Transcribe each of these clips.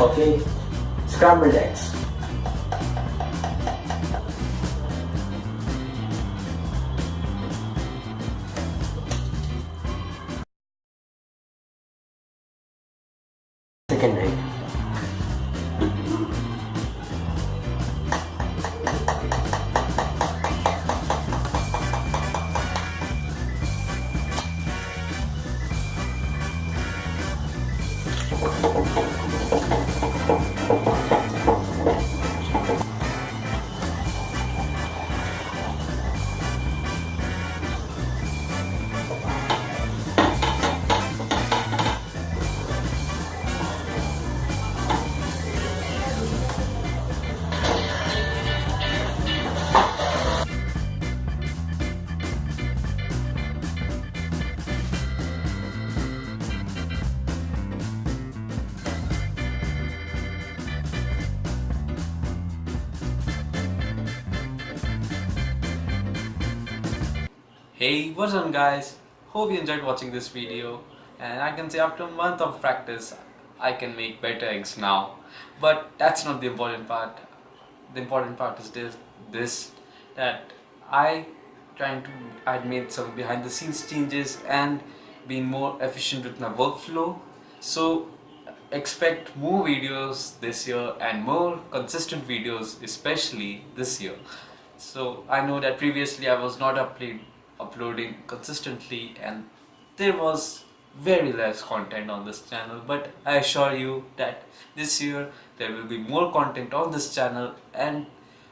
Okay, scrambled eggs. Second egg. Hey, what's up guys? Hope you enjoyed watching this video. And I can say after a month of practice I can make better eggs now. But that's not the important part. The important part is this, this that I trying to I made some behind the scenes changes and being more efficient with my workflow. So expect more videos this year and more consistent videos especially this year. So I know that previously I was not upload, uploading consistently and there was very less content on this channel. But I assure you that this year there will be more content on this channel and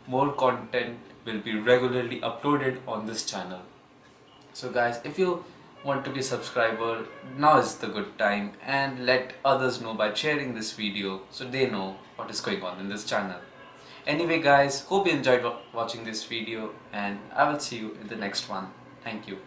more content will be regularly uploaded on this channel. So guys if you want to be subscriber now is the good time and let others know by sharing this video so they know what is going on in this channel. Anyway guys hope you enjoyed watching this video and I will see you in the next one thank you